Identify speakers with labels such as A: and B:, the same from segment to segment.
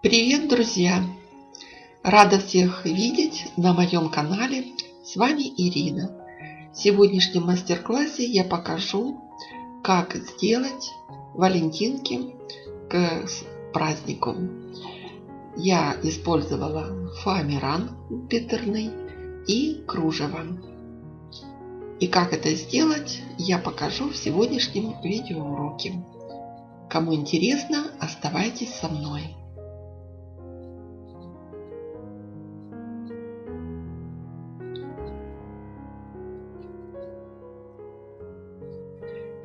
A: Привет, друзья! Рада всех видеть на моем канале. С вами Ирина. В сегодняшнем мастер-классе я покажу, как сделать валентинки к празднику. Я использовала фоамиран биттерный и кружево. И как это сделать, я покажу в сегодняшнем видеоуроке. Кому интересно, оставайтесь со мной.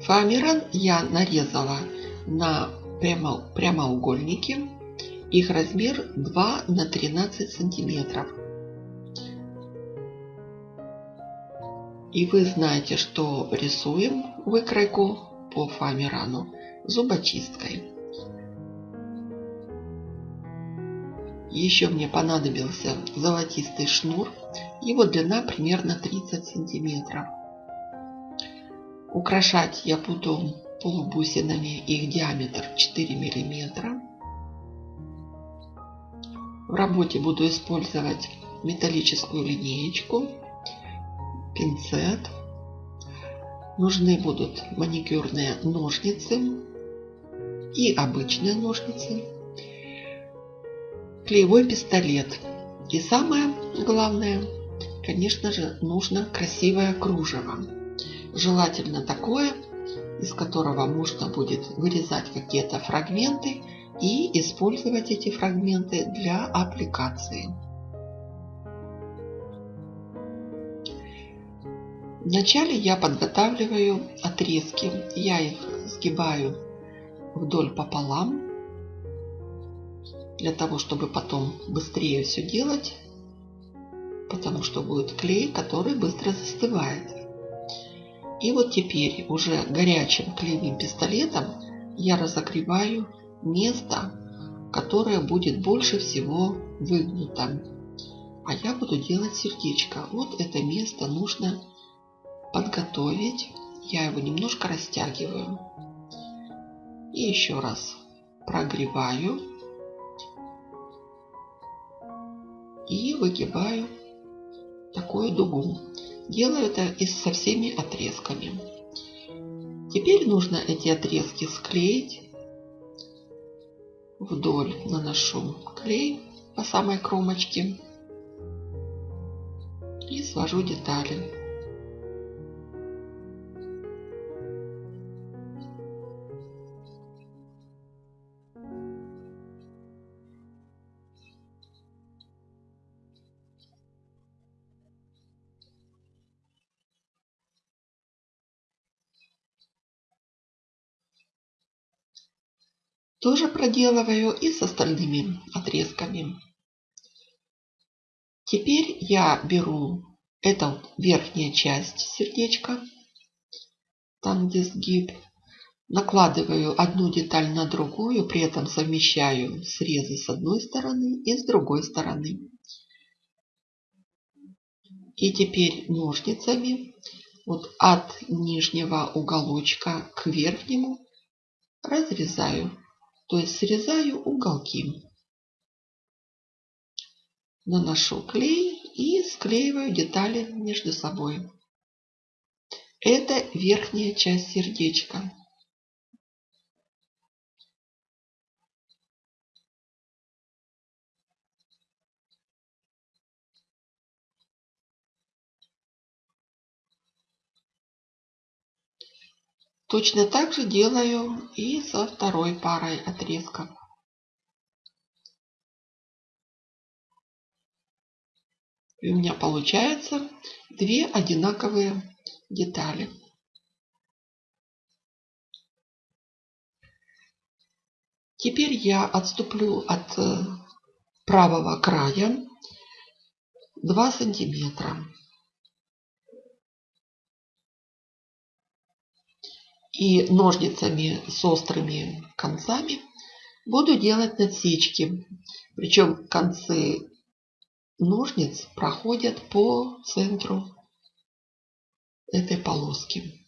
A: Фоамиран я нарезала на прямо, прямоугольники. Их размер 2 на 13 сантиметров. И вы знаете, что рисуем выкройку по фоамирану зубочисткой. Еще мне понадобился золотистый шнур. Его длина примерно 30 сантиметров. Украшать я буду полубусинами, их диаметр 4 миллиметра. В работе буду использовать металлическую линеечку, пинцет. Нужны будут маникюрные ножницы и обычные ножницы, клеевой пистолет. И самое главное, конечно же, нужно красивое кружево. Желательно такое, из которого можно будет вырезать какие-то фрагменты и использовать эти фрагменты для аппликации. Вначале я подготавливаю отрезки. Я их сгибаю вдоль пополам, для того, чтобы потом быстрее все делать, потому что будет клей, который быстро застывает. И вот теперь уже горячим клеевым пистолетом я разогреваю место, которое будет больше всего выгнуто. А я буду делать сердечко. Вот это место нужно подготовить. Я его немножко растягиваю. И еще раз прогреваю. И выгибаю такую дугу. Делаю это и со всеми отрезками. Теперь нужно эти отрезки склеить. Вдоль наношу клей по самой кромочке и свожу детали. Тоже проделываю и с остальными отрезками. Теперь я беру эту верхняя часть сердечка, там где сгиб, накладываю одну деталь на другую, при этом совмещаю срезы с одной стороны и с другой стороны. И теперь ножницами вот от нижнего уголочка к верхнему разрезаю то есть срезаю уголки. Наношу клей и склеиваю детали между собой. Это верхняя часть сердечка. Точно так же делаю и со второй парой отрезков. И у меня получается две одинаковые детали. Теперь я отступлю от э, правого края 2 сантиметра. И ножницами с острыми концами буду делать насечки. Причем концы ножниц проходят по центру этой полоски.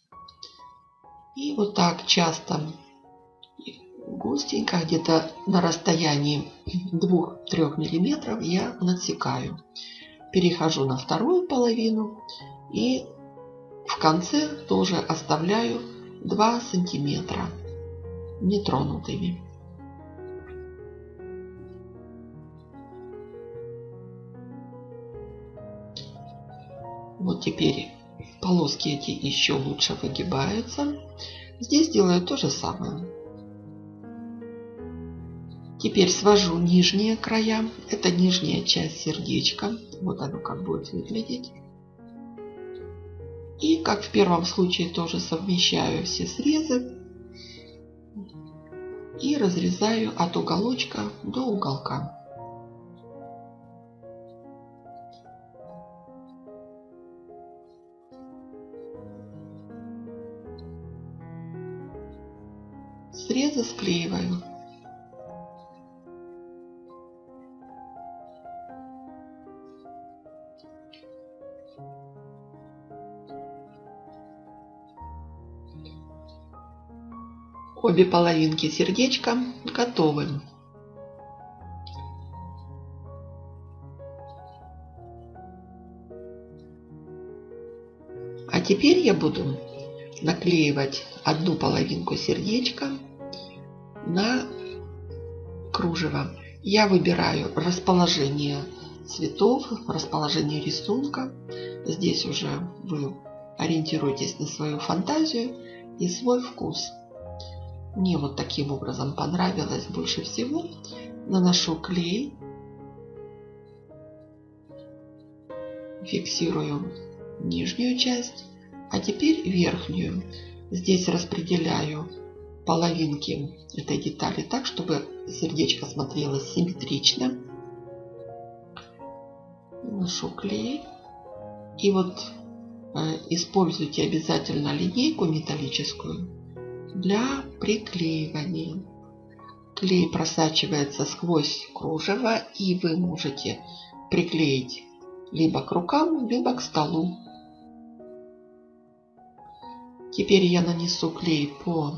A: И вот так часто густенько, где-то на расстоянии 2-3 миллиметров я надсекаю. Перехожу на вторую половину и в конце тоже оставляю 2 сантиметра нетронутыми. Вот теперь полоски эти еще лучше выгибаются. Здесь делаю то же самое. Теперь свожу нижние края. Это нижняя часть сердечка. Вот оно как будет выглядеть. И как в первом случае тоже совмещаю все срезы. И разрезаю от уголочка до уголка. Срезы склеиваю. Обе половинки сердечка готовы. А теперь я буду наклеивать одну половинку сердечка на кружево. Я выбираю расположение цветов, расположение рисунка. Здесь уже вы ориентируйтесь на свою фантазию и свой вкус. Мне вот таким образом понравилось больше всего. Наношу клей. Фиксирую нижнюю часть. А теперь верхнюю. Здесь распределяю половинки этой детали так, чтобы сердечко смотрелось симметрично. Наношу клей. И вот э, используйте обязательно линейку металлическую для приклеивания. Клей просачивается сквозь кружево и вы можете приклеить либо к рукам, либо к столу. Теперь я нанесу клей по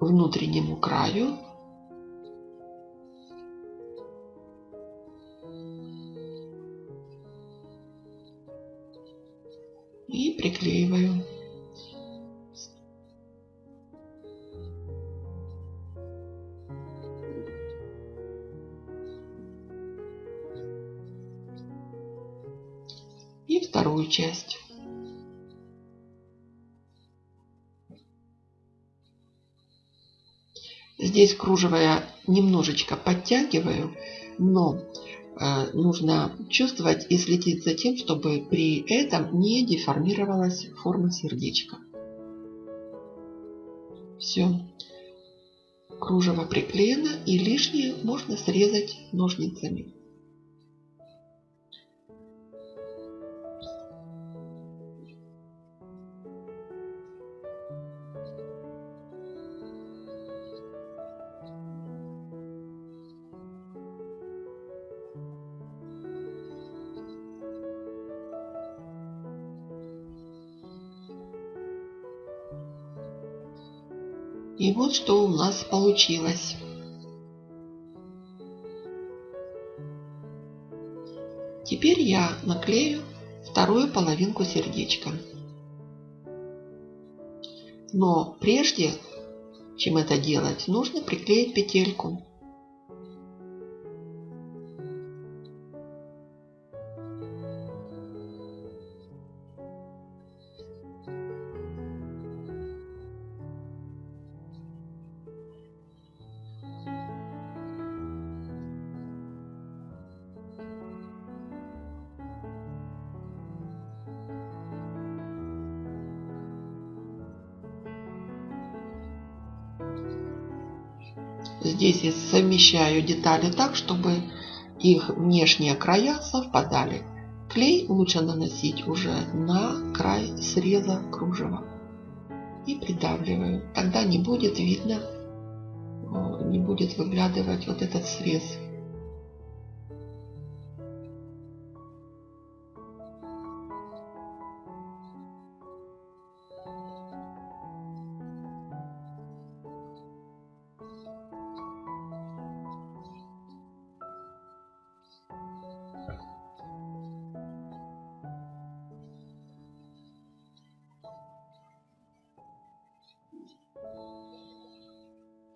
A: внутреннему краю. Здесь кружево я немножечко подтягиваю, но э, нужно чувствовать и следить за тем, чтобы при этом не деформировалась форма сердечка. Все. Кружево приклеено и лишнее можно срезать ножницами. И вот что у нас получилось. Теперь я наклею вторую половинку сердечка. Но прежде, чем это делать, нужно приклеить петельку. Здесь я совмещаю детали так, чтобы их внешние края совпадали. Клей лучше наносить уже на край среза кружева. И придавливаю. Тогда не будет видно, не будет выглядывать вот этот срез.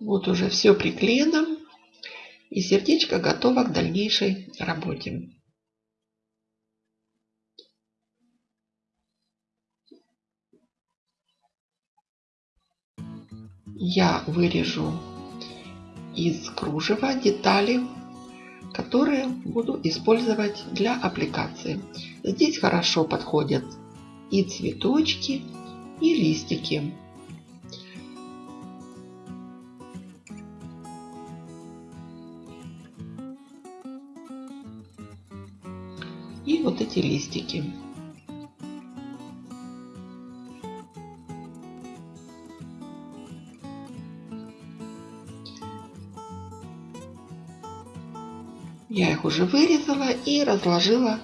A: Вот уже все приклеено. И сердечко готово к дальнейшей работе. Я вырежу из кружева детали, которые буду использовать для аппликации. Здесь хорошо подходят и цветочки, и листики. И вот эти листики. Я их уже вырезала и разложила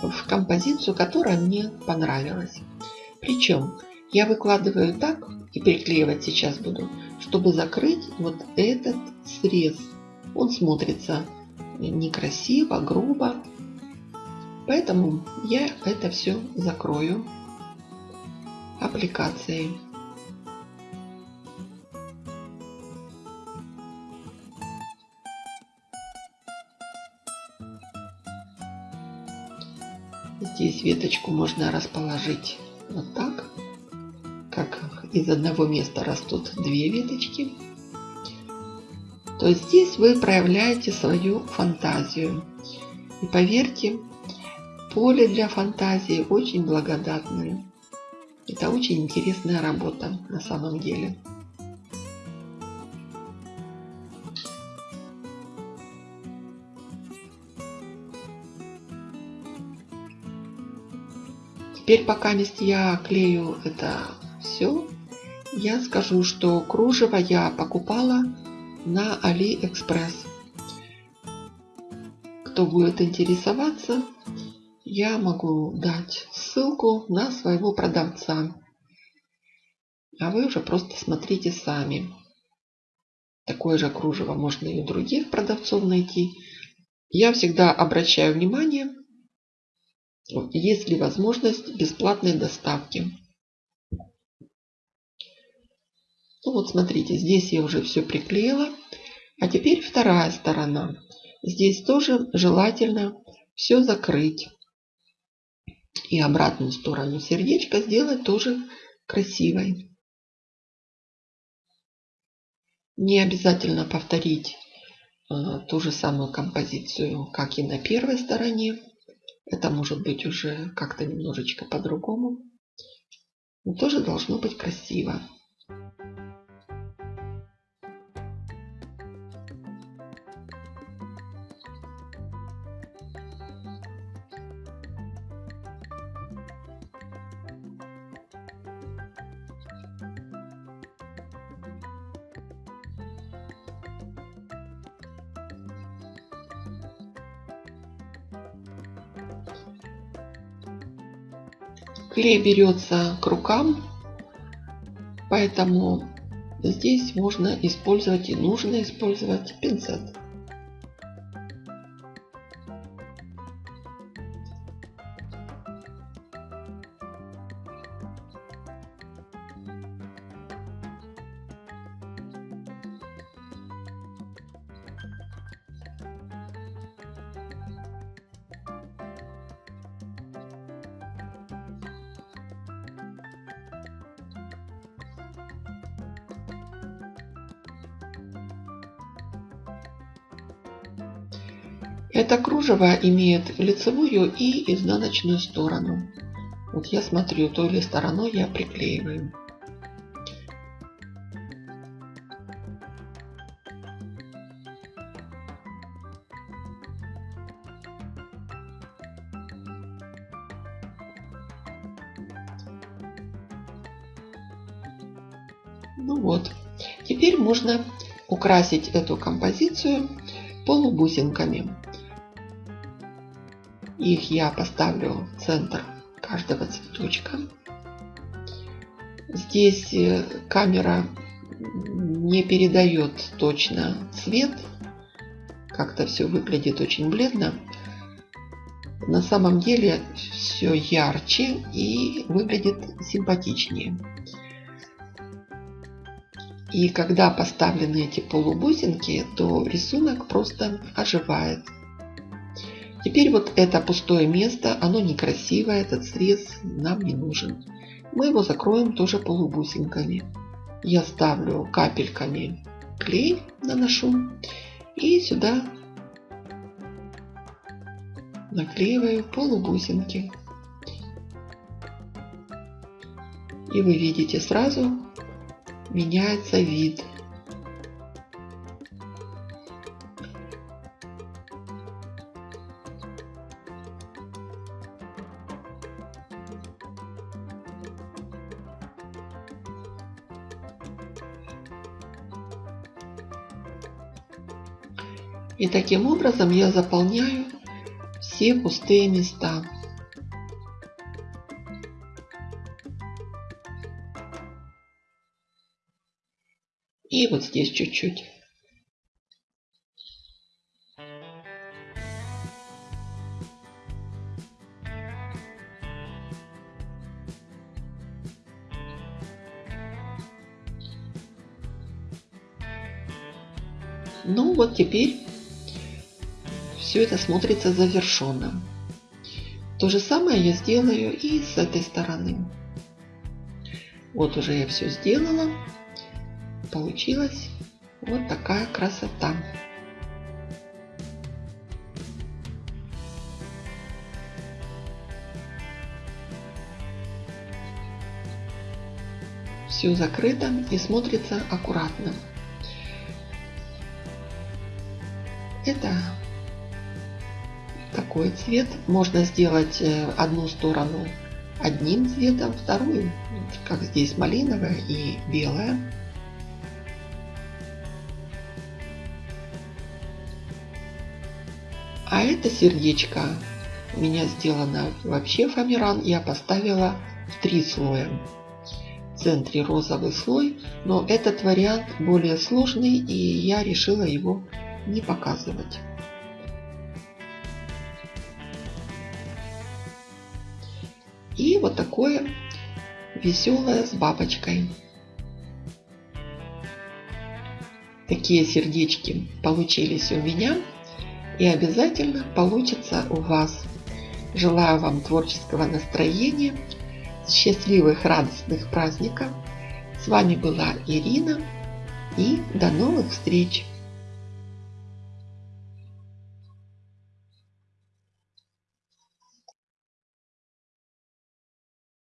A: в композицию, которая мне понравилась. Причем я выкладываю так и приклеивать сейчас буду, чтобы закрыть вот этот срез. Он смотрится некрасиво, грубо. Поэтому я это все закрою аппликацией. Здесь веточку можно расположить вот так, как из одного места растут две веточки. То здесь вы проявляете свою фантазию. И поверьте, поле для фантазии очень благодатное. Это очень интересная работа на самом деле. Теперь пока я клею это все, я скажу, что кружево я покупала на Алиэкспресс. Кто будет интересоваться, я могу дать ссылку на своего продавца. А вы уже просто смотрите сами. Такое же кружево можно и у других продавцов найти. Я всегда обращаю внимание есть ли возможность бесплатной доставки. Ну вот смотрите, здесь я уже все приклеила. А теперь вторая сторона. Здесь тоже желательно все закрыть. И обратную сторону сердечка сделать тоже красивой. Не обязательно повторить э, ту же самую композицию, как и на первой стороне. Это может быть уже как-то немножечко по-другому. Но тоже должно быть красиво. Клей берется к рукам, поэтому здесь можно использовать и нужно использовать пинцет. Это кружево имеет лицевую и изнаночную сторону. Вот я смотрю, той или стороной я приклеиваю. Ну вот, теперь можно украсить эту композицию полубусинками. Их я поставлю в центр каждого цветочка. Здесь э, камера не передает точно цвет. Как-то все выглядит очень бледно. На самом деле все ярче и выглядит симпатичнее. И когда поставлены эти полубусинки, то рисунок просто оживает. Теперь вот это пустое место, оно некрасивое, этот срез нам не нужен. Мы его закроем тоже полубусинками. Я ставлю капельками клей, наношу и сюда наклеиваю полубусинки. И вы видите сразу меняется вид. И таким образом я заполняю все пустые места. И вот здесь чуть-чуть. Ну вот теперь все это смотрится завершенным. То же самое я сделаю и с этой стороны. Вот уже я все сделала. Получилась вот такая красота. Все закрыто и смотрится аккуратно. Это такой цвет. Можно сделать э, одну сторону одним цветом, вторую, как здесь малиновая и белая. А это сердечко у меня сделано вообще фоамиран. Я поставила в три слоя. В центре розовый слой, но этот вариант более сложный и я решила его не показывать. И вот такое веселое с бабочкой. Такие сердечки получились у меня и обязательно получится у вас. Желаю вам творческого настроения, счастливых, радостных праздников. С вами была Ирина и до новых встреч!